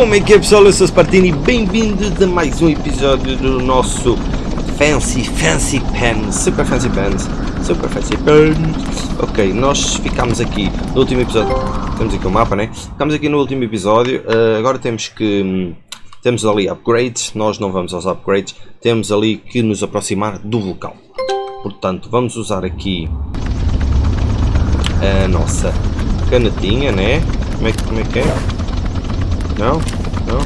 Como é que é pessoal? Eu sou Spartini bem-vindos a mais um episódio do nosso Fancy Fancy Pens Super Fancy Pens Super Fancy Pens Ok, nós ficámos aqui no último episódio Temos aqui o um mapa, né? Ficámos aqui no último episódio uh, Agora temos que... Hum, temos ali upgrades Nós não vamos aos upgrades Temos ali que nos aproximar do vulcão Portanto, vamos usar aqui A nossa canetinha, né? Como é, como é que é? Não? Não?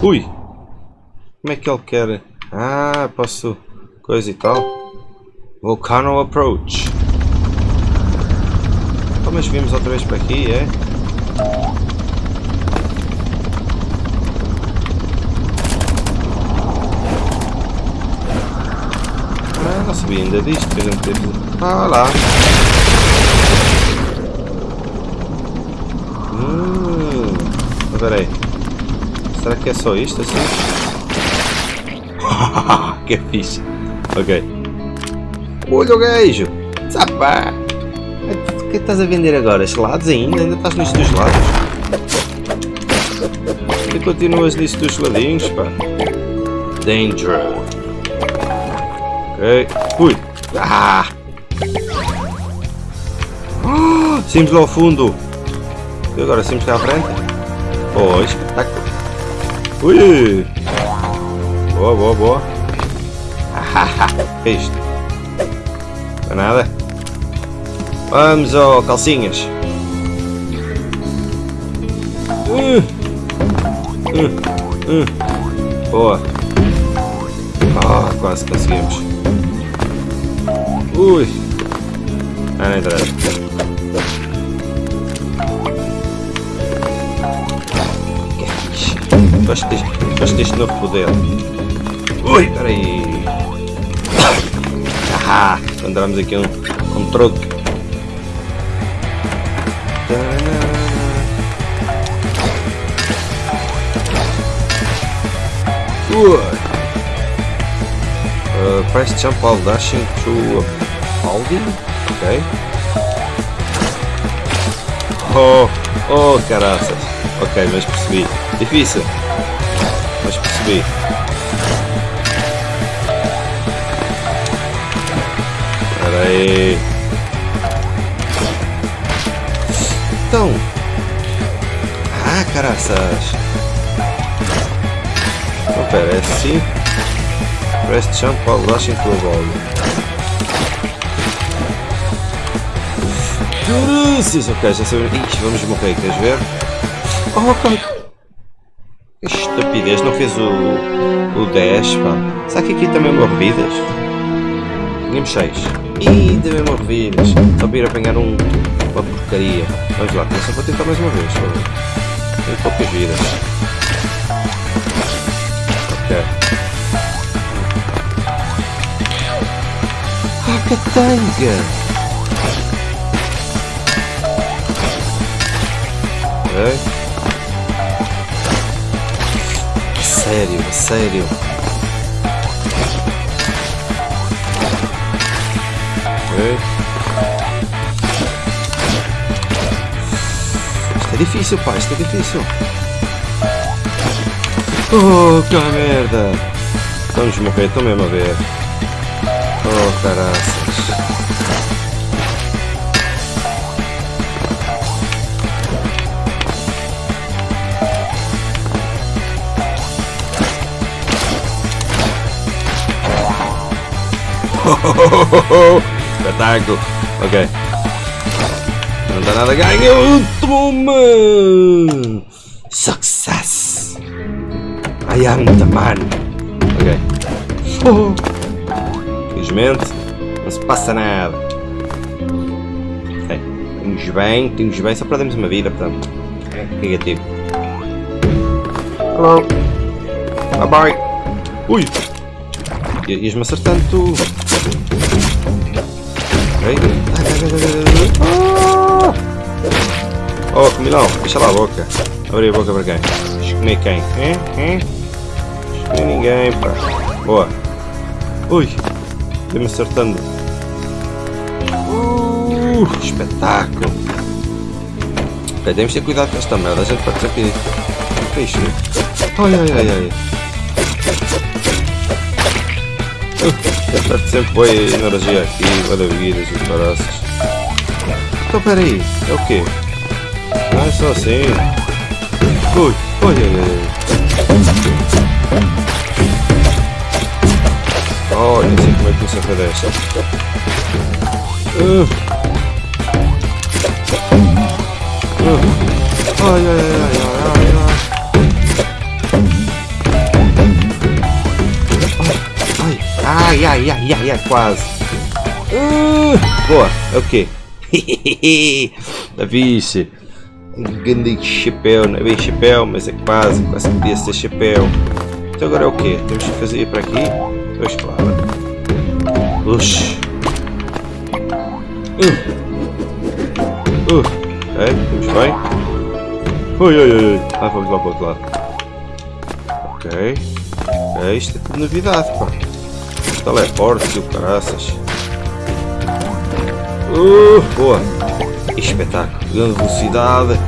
Ui! Como é que ele quer? Ah, posso... Coisa e tal. Volcano Approach. Oh, mas vimos outra vez para aqui, é? Ah, não sabia ainda disto. Ah, lá! Espera aí. Será que é só isto assim? que fixe. Ok. Olha o gajo! Sapa! O que estás a vender agora? Gelados ainda? Ainda estás nisto dos gelados? E continuas nisto dos geladinhos, pá? Danger. Ok. Ui! Ah! Simos lá ao fundo! E agora simos cá à frente? Oh, espetáculo. Ui! Boa, boa, boa. que isto? Não é nada? Vamos, ó, oh, calcinhas. Uh, uh, uh. Boa. Oh, quase conseguimos. Ui. Ah, não interessa. Gosto deste, gosto deste novo poder. Ui, peraí. Ah, encontramos aqui um, um truque. Uh, press jump while dashing through a building? Ok. Oh, oh caraças. Ok, mas percebi. Difícil percebi. Espera aí. Então. Ah, caraças. Então, pera, é assim. Press jump while rushing to a. Caraças, ok, já sabemos. Ixi, vamos morrer, queres ver? Oh, ok estupidez, não fez o, o 10, pá. Será que aqui também morre-vidas? Tínhamos 6. Ih, também morre-vidas. Só para ir apanhar um, uma porcaria. Vamos lá, só para tentar mais uma vez. Tenho poucas vidas. Ok. Ah, catanga! Ok. Sério, sério. Okay. Isto é difícil, pá, isto é difícil. Oh, que merda! Vamos morrer, estou mesmo a ver. Oh, caraças. Espetáculo. Ok. Não dá nada ganho. Toma! Success! I am the man. Ok. Oh. Felizmente, não se passa nada. Ok. Temos bem, temos bem. Só perdemos uma vida, portanto. É negativo. Hello. Bye bye. Ui! Ias-me acertando tu. Ah! Oh, comilão, fecha lá a boca. Abre a boca para quem? Escolhi quem? Hein? Hein? Escolhi ninguém, pá. Boa. Ui, deu-me acertando. Uh, espetáculo. Ok, Ok, temos de ter cuidado com esta merda. A gente pode. O que é isto? Ai sempre boa energia aqui, maravilhas e caraças. Então peraí, é o quê? Não é só assim. Ui, ui, ui. Oh, nem sei como é que foi desta. Uh. Uh. Ai, ai, ai, ai, ai, ai. Ai, ai, ai, quase. Uh. Boa, é o quê? vixe. Um grande chapéu, não é bem chapéu, mas é quase, quase podia ser chapéu. Então agora é o quê? Temos que fazer para aqui? Pois claro. Ux. Uh. Uh. É, estamos bem. Ui, ui, ui. Ah, vamos lá para o outro lado. Ok. É, isto é tudo novidade, pá. Teleportes e o caraças. Uh, boa. Espetáculo. Grande velocidade.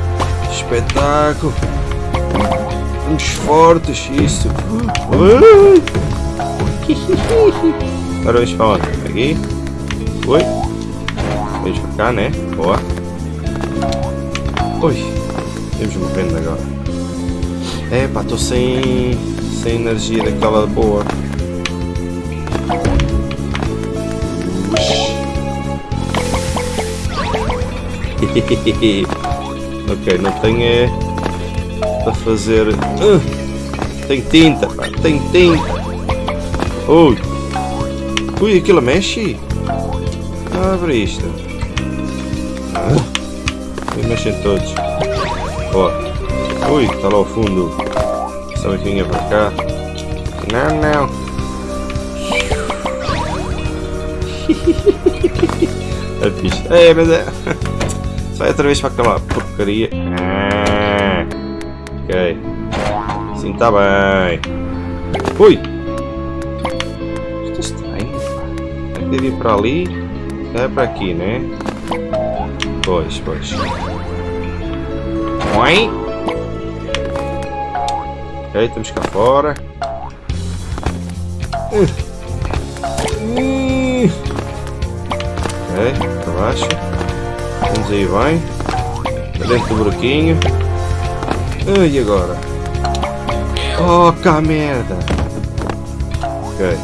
Espetáculo. Uns fortes. Isso. Uh. Agora vamos para onde? Aqui. Oi. Vamos para cá, né? Boa. Oi. Estamos morrendo agora. É pá, estou sem, sem energia daquela boa. ok, não tenho é para fazer. Uh, tem tinta, tem tinta. Ui, ui, aquilo mexe. Abre isto. Ah, e mexem todos. Ó, ui, está lá ao fundo. Só vinha para cá. Não, não. é fixe. É, mas é. Sai outra vez para aquela porcaria. Ah, ok. Sim, está bem. Ui! Isto é estranho. Tem que ir para ali. É para aqui, né? Pois, pois. Oi! Ok, estamos cá fora. Ok, para baixo. Vamos aí bem. Para dentro do buraquinho. Ah, e agora? Oh, cá merda! Ok.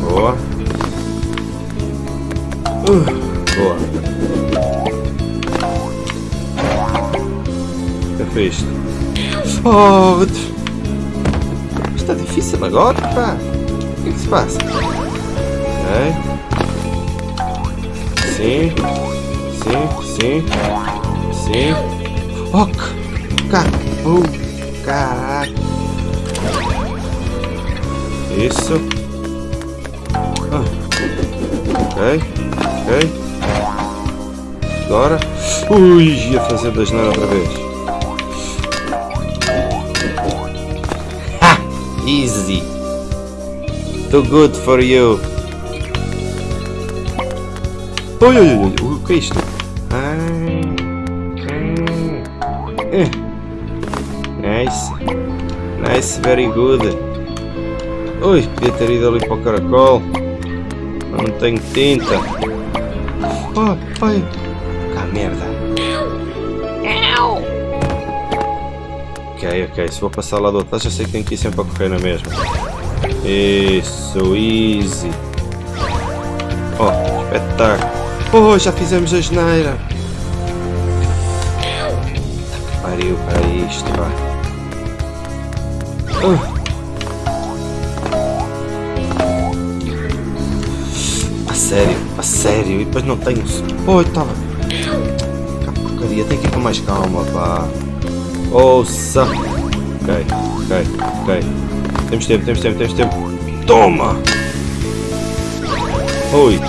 Boa. Uh, boa. É isto? Oh, está difícil agora, pá. O que é que se passa? Ok. Sim. Sim, sim. Sim. Cá. Uh, caraca. Isso. Ah. Ok. Ok. Agora. Ui, ia fazer das nada outra vez. Ha! Easy. Too good for you. Oi, oi, oi, o que é isto? Ah, ah, nice. Nice, very good. Ui, podia ter ido ali para o caracol. Não tenho tinta. Oh, pai. Cá merda. Ok, ok. Se vou passar lá do outro lado, já sei que tenho que ir sempre a correr na mesma. Isso, easy. Oh, espetáculo. Oh, já fizemos a geneira. Pariu para isto, pá. Uh. A sério, a sério. E depois não tenho... Oh, estava... Que porcaria, tem que ir com mais calma, pá. Ouça. Ok, ok, ok. Temos tempo, temos tempo, temos tempo. Toma! Oi,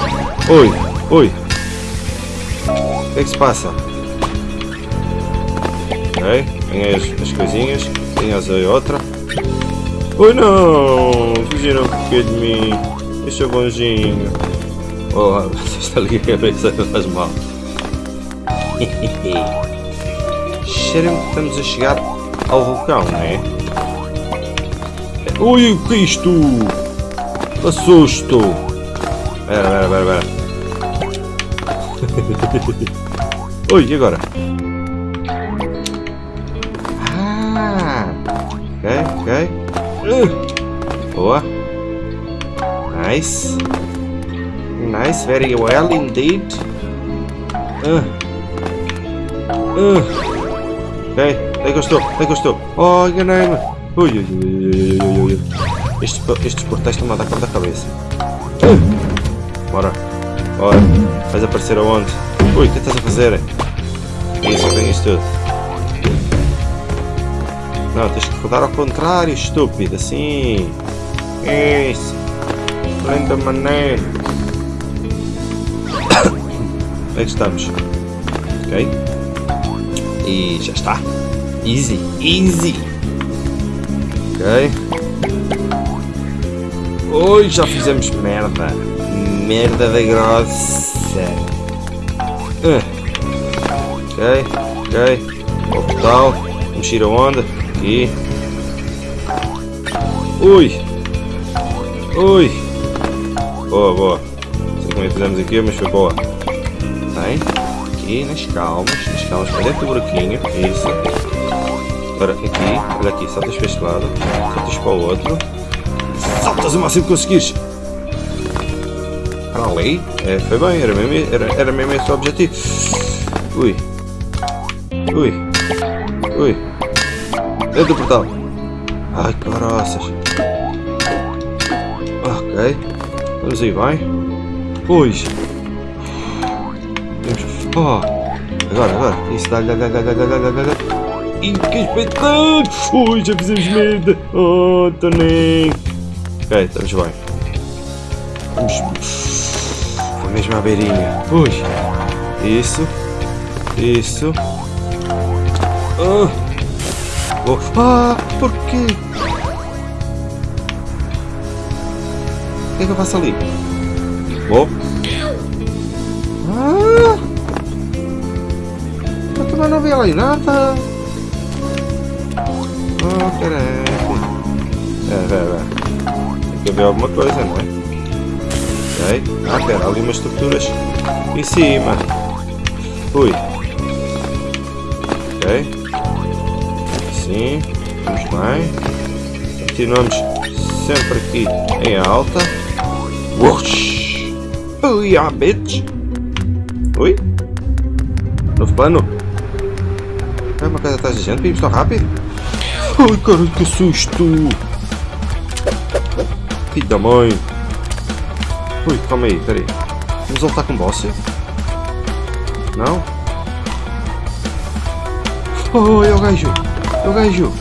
oi, oi. Que é que se passa? Ok, ganhei as, as coisinhas. Tenho as aí outra. Oi não! Fugiram aqui de mim. Deixa bonzinho. Oh, está ali a cabeça, faz mal. Cheira-me que estamos a chegar ao vulcão, não é? Ui, o que é isto? Assusto! Ui, e agora? Ah! Ok, ok. Uh, boa. Nice. Nice, very well indeed. Uh. Uh. Ok, é que eu estou? É que eu estou? Oh, enganei-me. Ui, ui, ui, ui, ui, ui. Estes, estes portais estão a dar cor da cabeça. Uh. Bora. Bora. Vais aparecer aonde? Ui, o que estás a fazer? Isso, eu tenho isto tudo. Não, tens que rodar ao contrário, estúpido. Assim. Isso. Linda maneira. Onde é estamos? Ok. E já está. Easy. Easy. Ok. Oi, já fizemos merda. Merda da grossa. Uh. Ok. Ok. Portal. Vamos ir aonde? Aqui. Ui. Ui. Boa, boa. Não sei como é que fizemos aqui, mas foi boa. Bem. Aqui, nas calmas. Nas calmas para dentro do buraquinho. Isso. Agora aqui. Olha aqui. Saltas para este lado. Saltas para o outro. Saltas o máximo que conseguires aí. É, eh, foi bem, era mesmo, era, era mesmo esse o objetivo. Ui. Ui. Ui. Dentro do portal. Ai, caroças. Ok. Vamos aí, vai. Pois. Oh. Agora, agora. Isso, dá-lhe, dá-lhe, dá-lhe, dá-lhe, dá-lhe. Ih, que espetáculo! Ui, já fizemos merda! Oh, Toninho! Ok, estamos bem. Vamos... Mesma beirinha. Ui. Isso. Isso. Ah. Oh. Ah, por quê? O que é que eu faço ali? Vou. Ah! Eu também não vi ali nada. Oh, caraca. É, é, é. Tem que ver alguma coisa, não é? Ok. Ah, pera, ali umas estruturas em cima. Ui. Ok. Assim. Vamos bem. Continuamos sempre aqui em alta. Whoosh! Ui, ah, bitch! Ui? Novo plano? É uma coisa atrás da gente, vimos tão rápido? Ai, cara, que susto! Filho da mãe! Ui, calma aí, peraí. Vamos voltar com o boss? Não? Oh, é o gajo! É o gajo!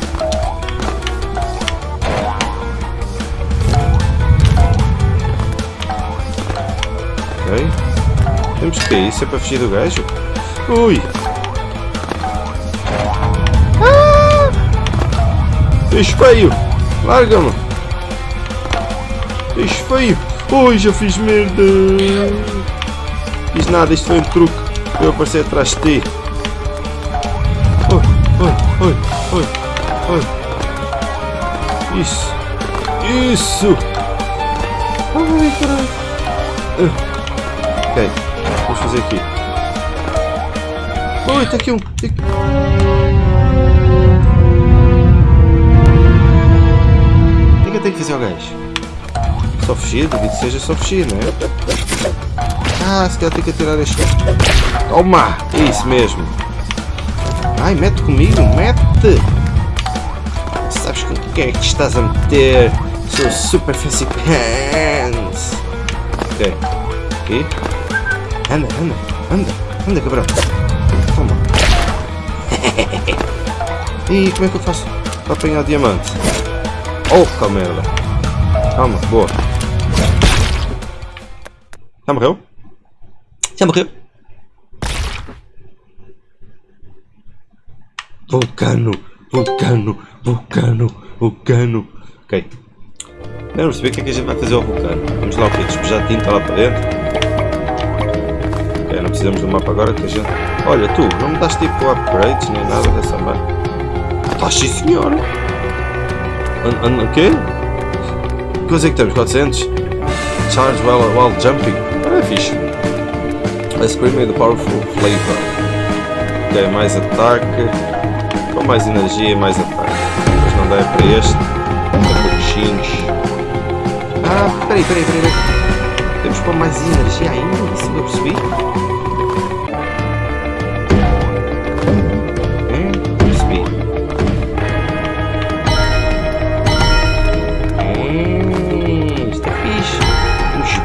Ok. Temos que ir, isso é para fugir do gajo? Ui! Ah! Bicho feio! Larga-me! Bicho feio! Ui, já fiz merda! Fiz nada, isto foi um truque para eu aparecer atrás de ti. Oi, oi, oi, oi, oi. Isso! Isso! Ai, caralho! Ah. Ok, vamos fazer aqui. Oi, tá aqui um. Tem... O que é que eu tenho que fazer ao gajo? Fugir? Duvido que seja só fugir, não é? Ah, se calhar tem que atirar este. Toma! Isso mesmo! Ai, mete comigo, mete! Sabes com quem é que estás a meter? Sou super fancy pants! Ok. Aqui. Anda, anda, anda, anda, cabrão. Toma. e como é que eu faço para apanhar diamante? Oh, merda. Calma, boa. Já morreu? Já morreu? Vulcano, vulcano, vulcano, vulcano. Ok. Vamos perceber o que é que a gente vai fazer ao vulcano. Vamos lá o quê? Despejar tinta lá para dentro. Ok, não precisamos do mapa agora que a gente... Olha, tu, não me das tipo upgrades nem nada dessa merda? Estás sim, senhor! O quê? Quantos é que temos? 400? Charge while, while jumping. É fixe. Ice cream with a powerful flavor. Ok, mais ataque. Com mais energia, mais ataque. Mas não dá é para este. É pouquinhos. Ah, peraí, peraí, peraí. Temos para mais energia ainda? Que eu percebi?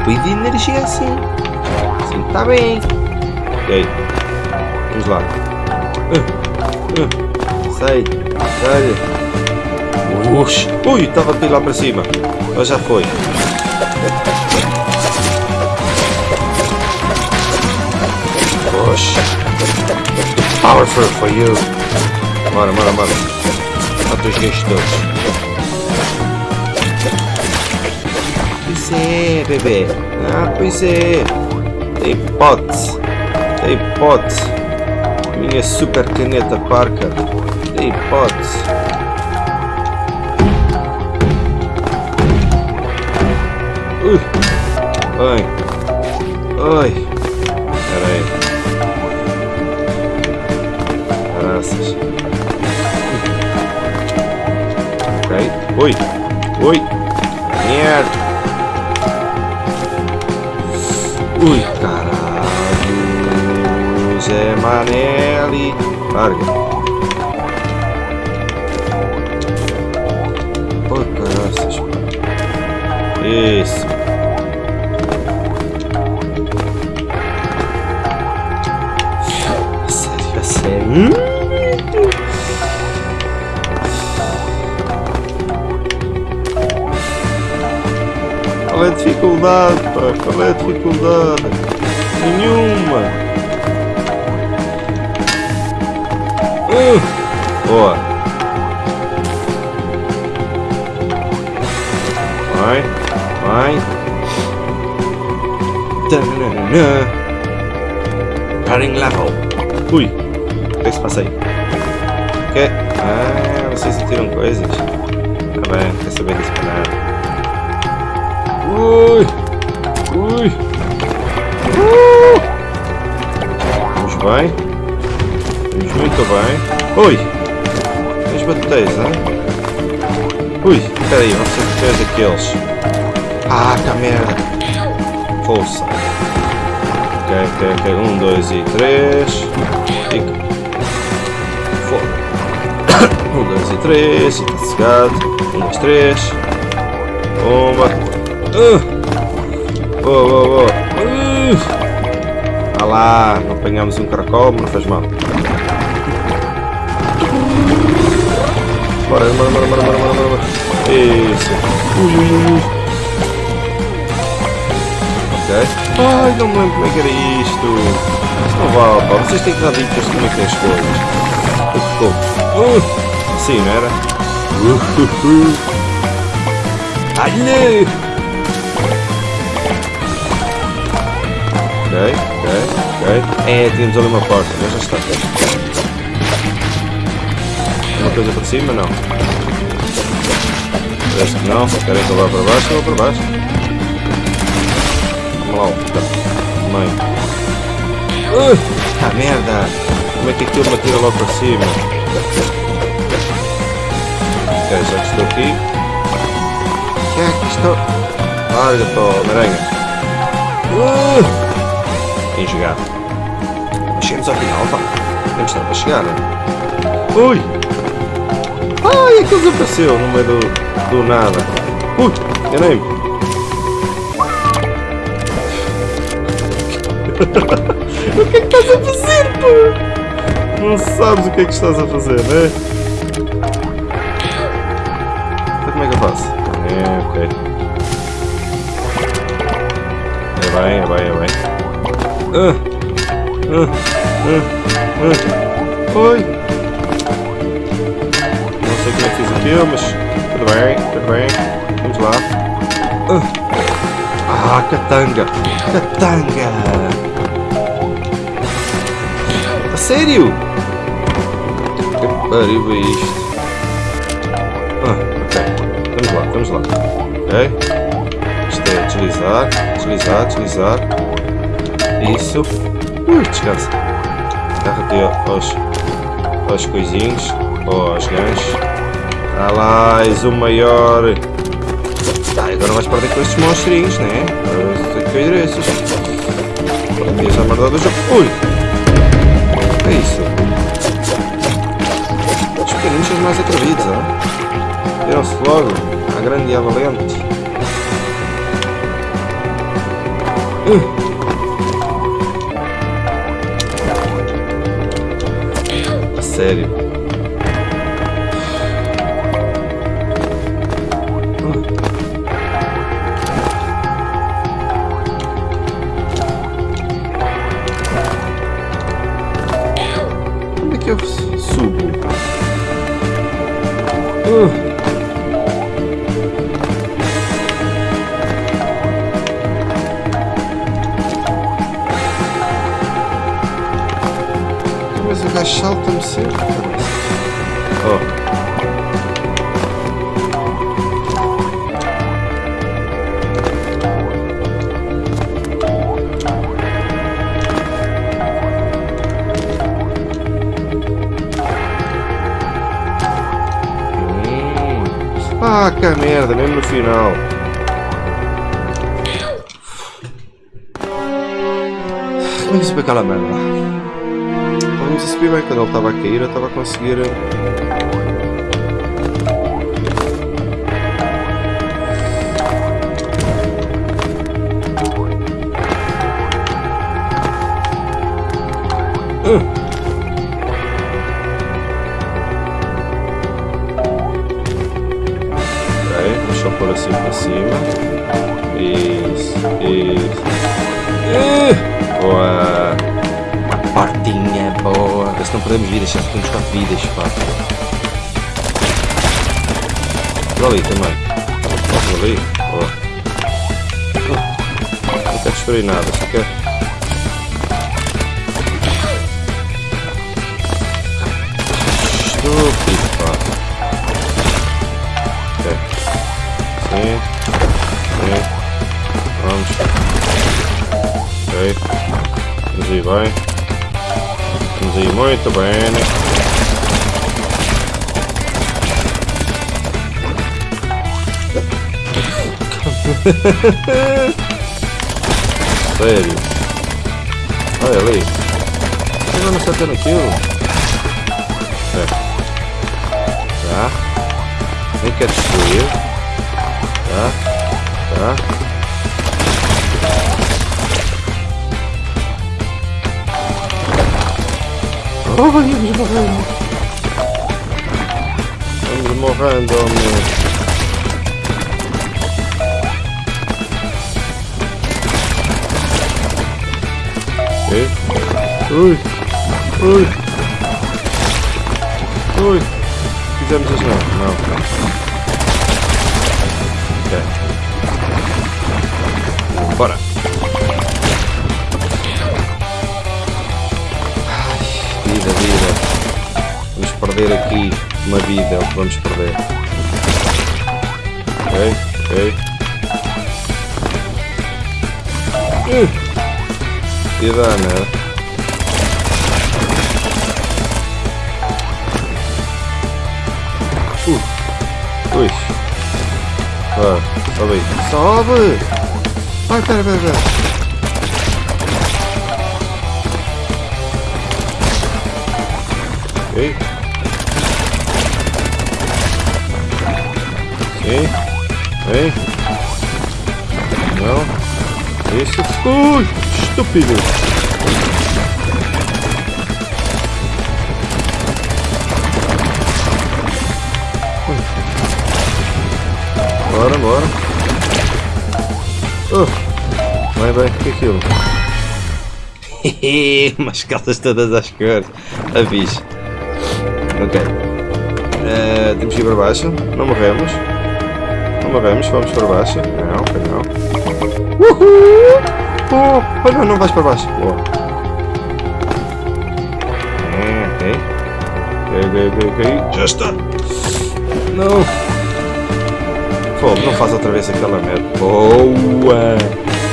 Chupi de energia assim. Assim está bem. Ok. Vamos lá. Sai. Sai. Ux. Ui, estava a ir lá para cima. Mas já foi. Poxa. Powerful for you. Bora, bora, bora. Mata os gajos é, bebê. Ah, pois é. Tem pote. Tem pote. Minha super caneta Parker. Tem pote. Ui. Ai. Ai. Espera aí. Graças. Ok. Ui. Ui. Merda. Ui, caralho. Zé Manelli. Larga. Oi, graças. Isso. Sério, sério. Hum? Qual é a dificuldade, pá? Qual é a dificuldade? Nenhuma. Uh, boa. Vai, vai. Tananana. Running level. Ui, o que é que se passa aí? Que? Ah, vocês sentiram coisas? Tá bem, não quer saber disso nada. Ui! Ui! Uh! Vamos bem. Vamos muito bem. Ui! As baterias, hein? Ui, espera aí, vamos ser três daqueles. Ah, que merda! Força! Ok, ok, ok. Um, dois e três. Foda. Um, dois e três. E está cegado. Um, dois, três. Bomba. Uh. Boa, boa, boa. Uh. Ah lá, não apanhamos um caracol, mas não faz mal. Bora, bora, bora, bora, bora, bora, bora. Isso. Ui. Ok. Ai, não me lembro como é que era isto. Isto não vale, pá. Vocês têm que dar dicas de como é que é as coisas. Ficou. Uh. Sim, não era? Uh, uh, uh. Ai, não! Ok, ok. É, temos ali uma porta, mas já está. Uma coisa para cima? Não. Parece que não. Querem que eu vá para baixo? Eu vou para baixo. Vamos lá, tá. Mãe. Uh, ah, merda! Como é que aquilo me atira logo para cima? Ok, já que estou aqui. Já que estou. Larga, pô, Homem-Aranha. Uh! Em jogar. Chegamos ao final, pá. Temos tempo para chegar, né? Ui! Ai, aquilo desapareceu no meio do, do nada. Ui, enganei-me. o que é que estás a fazer, pô? Não sabes o que é que estás a fazer, né? Então como é que eu faço? É, ok. É bem, é bem, é bem. Ah, ah, ah, Oi! Não sei como é que fiz aquilo, mas tudo bem, tudo bem. Vamos lá. Ah, catanga! Catanga! sério? Que pariu é isto? Ah, ok. Vamos lá, vamos lá. Ok. Isto é deslizar, deslizar, deslizar. Isso. Ui, descansa. Agarra-te aos, aos coisinhos, aos ganchos. Ah lá, és o maior. Tá, agora vais perder com estes monstrinhos, né? Agora que cair esses. Tens a merda do jogo. Ui! é isso? Os pequeninos são mais atrevidos, ó. Viram-se logo à grande e à valente. Uh. Sério. Mas o gajo salta-me sempre. Oh. Ah, que merda, mesmo no final. Como é que se aquela merda? A subir bem quando ele estava a cair, eu estava a conseguir. Uh. pôr assim para cima. Perdemos vidas, já temos 4 vidas, pá. Olha ali também. Posso ali? Boa. Não quero destruir nada, só quero. Estúpido, pá. Sim. Sim. Vamos. Ok. Vamos aí bem. Aí muito bem. Sério. Olha ali. Não está tendo aquilo? É. Tá. Nem quer destruir. Tá? Tá? Oh, vamos morrendo. Vamos morrendo. Ok. Ui. Ui. Ui. Fizemos isso não. Não. Bora. Perder aqui uma vida, é o que vamos perder. Ok, ok. Uh, que dana. Uh, ui. Ah, sobe aí. Sobe! Ai, pera, pera, pera. Ok. Sim. Vem. Não. Isso. Ui, estúpido. Bora, bora. Oh, vai bem, o que é aquilo? Umas calças todas às cores. Avise. Ok. Uh, temos que ir para baixo. Não morremos. Vamos para baixo. Não, não. Uhul! Oh, oh não, vais para baixo. Oh. Ok. Ok, ok, ok. Já está. Não. Fogo, não faz outra vez aquela merda. Boa.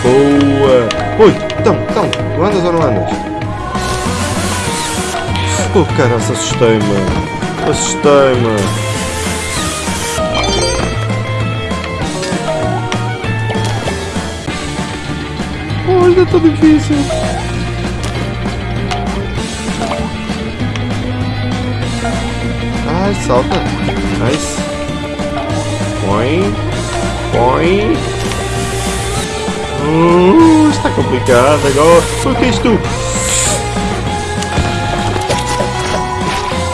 Boa. Ui, então, então. Não andas ou não andas? Oh, cara, assustei-me. Assustei-me. Oh, ainda está difícil. Ai, salta. Nice. Põe. Põe. Uh, está complicado agora. O que é isto?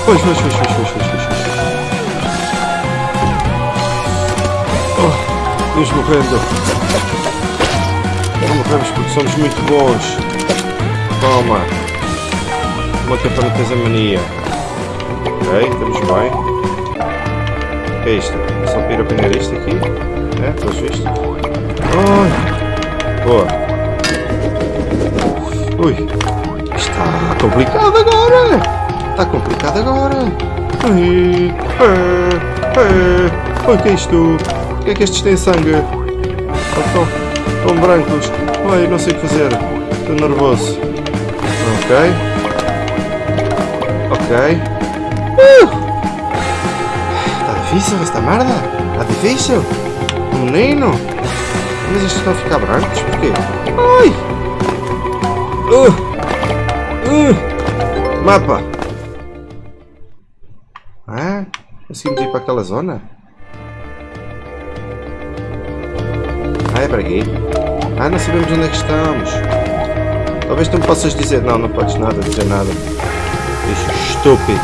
Pois, pois, pois, pois, pois, pois, pois. Oh, Deus morrendo. Morremos porque somos muito bons. Toma. Uma é para não a mania. Ok, estamos bem. O que é isto? Só para ir apanhar isto aqui? É, pelos vistos. Ai. Boa. Ui. Está complicado agora. Está complicado agora. Ai. Ai. Ai. O que é isto? O que é que estes têm sangue? Estão, estão brancos. Ai, não sei o que fazer. Estou nervoso. Ok. Ok. Uh! Está difícil esta merda? Está difícil? Menino? Mas estes estão a ficar brancos? Porquê? Ai! Uh! Uh! Mapa! Ah, conseguimos ir para aquela zona? Ah, é para aqui? Ah, não sabemos onde é que estamos. Talvez tu me possas dizer... Não, não podes nada, dizer nada. Bicho estúpido.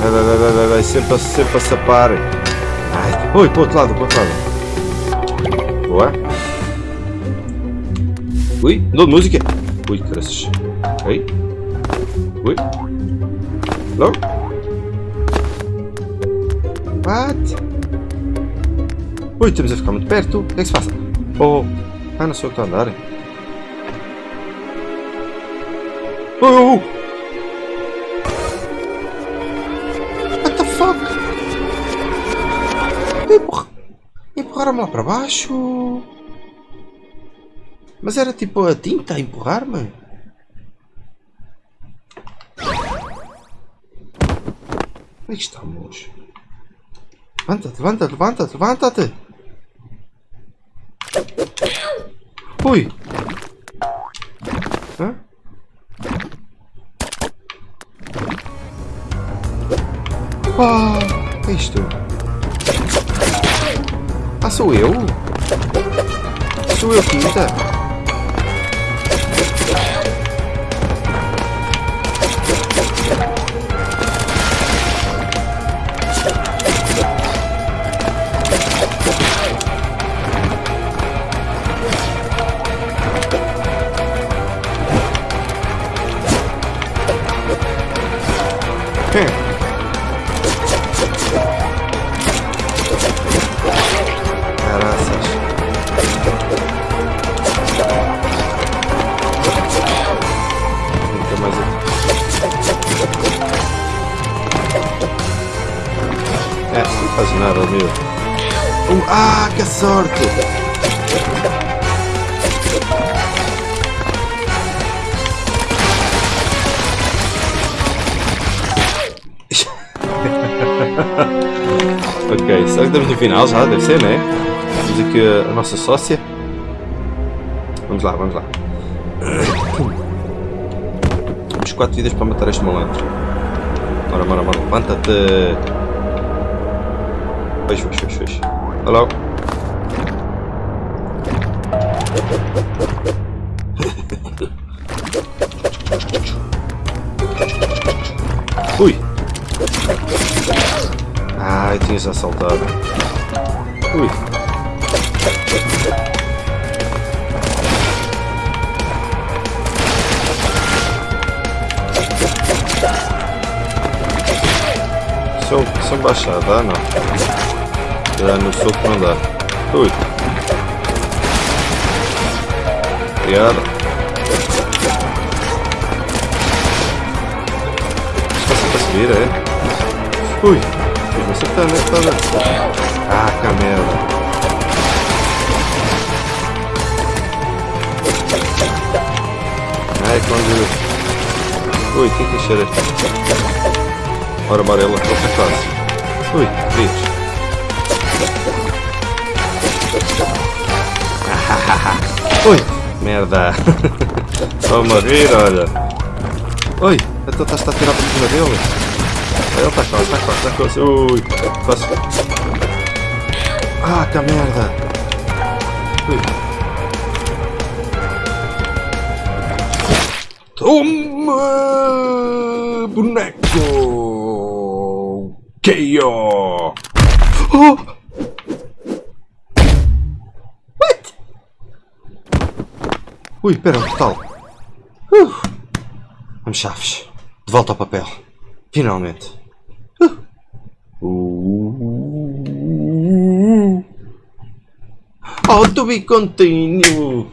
Vai, vai, vai, vai, vai, sempre, sempre a sapar. Ai, ui, para o outro lado, para o outro lado. Boa. Ui, de música. Ui, caraças. Ok. Ui. Não? What? Ui, estamos a ficar muito perto. O que é que se passa? Oh. Ah, não sei o que está a andar. Oh, oh, oh. Empurraram-me lá para baixo. Mas era tipo a tinta a empurrar-me. Onde é estamos? Levanta-te, levanta-te, levanta-te, levanta-te! Ui! Hã? Ah, é isto? Ah, sou eu? Sou eu, quinta? Hum. Faz nada, meu. Um, ah, que sorte! ok, será que estamos no final já? Deve ser, né? Temos aqui a nossa sócia. Vamos lá, vamos lá. Temos 4 vidas para matar este malandro. Bora, bora, bora. Levanta-te. Fecha, fecha, fecha, fecha. Hello? Ui! Ai, tinha-se assaltado. Ui! São, são baixadas, ah não. Já no soco não dá. Ui. Obrigado. subir, é? Ui, fiz-me acertando, é toda. Ah, que merda. Ai, quando... Ui, o que é que cheira? Ora, amarela, outra fase. Ui, bicho. Ui, merda. Vou morrer, olha. Ui, então estás a tirar por cima dele. Ele está quase, está quase, está quase. Ui, quase. Ah, que merda. Ui. Toma, boneco. KO. Oh! Ui, espera, um portal. Uh. Vamos chaves. De volta ao papel. Finalmente. Uh. Oh, to be continue.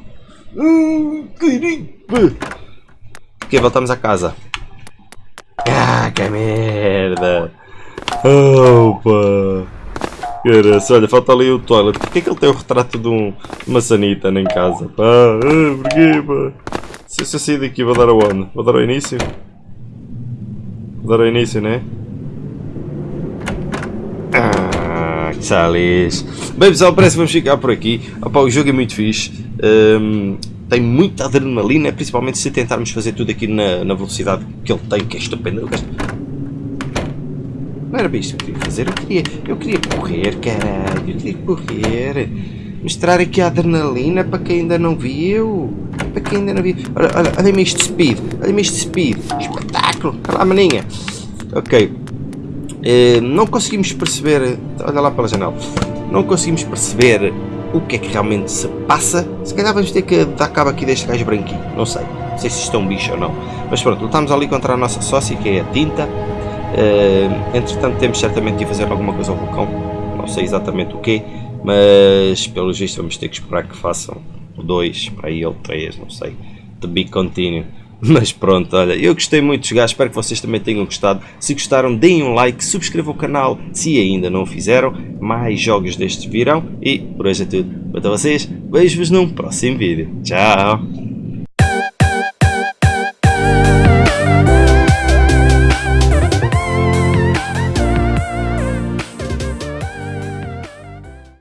Uh, querido. Ok, voltamos a casa. Ah, que merda. Opa. Cara, olha, falta ali o toilet. Porquê que ele tem o retrato de, um, sanita em casa? Pá, ah, porquê, pá? Se, eu sair daqui, vou dar aonde? Vou dar ao início? Vou dar ao início, né? Ah, que salis. Bem pessoal, parece que vamos ficar por aqui. Opa, o jogo é muito fixe. Um, tem muita adrenalina, principalmente se tentarmos fazer tudo aqui na, na velocidade que ele tem, que é estupendo. Não era bem isso que eu queria fazer. Eu queria, eu queria correr, caralho. Eu queria correr. Mostrar aqui a adrenalina para quem ainda não viu. Para quem ainda não viu. Olha, olha, olha-me este speed. Olha-me este speed. Espetáculo. Olha lá, maninha. Ok. Uh, não conseguimos perceber. Olha lá pela janela. Não conseguimos perceber o que é que realmente se passa. Se calhar vamos ter que dar cabo aqui deste gajo branquinho. Não sei. Não sei se isto é um bicho ou não. Mas pronto, lutamos ali contra a nossa sócia, que é a tinta. Uh, entretanto, temos certamente de fazer alguma coisa ao vulcão, não sei exatamente o que, mas pelo visto vamos ter que esperar que façam 2, para aí ou 3, não sei, de be continue. Mas pronto, olha, eu gostei muito de jogar, espero que vocês também tenham gostado. Se gostaram, deem um like, subscrevam o canal se ainda não o fizeram. Mais jogos destes virão. E por hoje é tudo. Para vocês, vejo-vos num próximo vídeo. Tchau!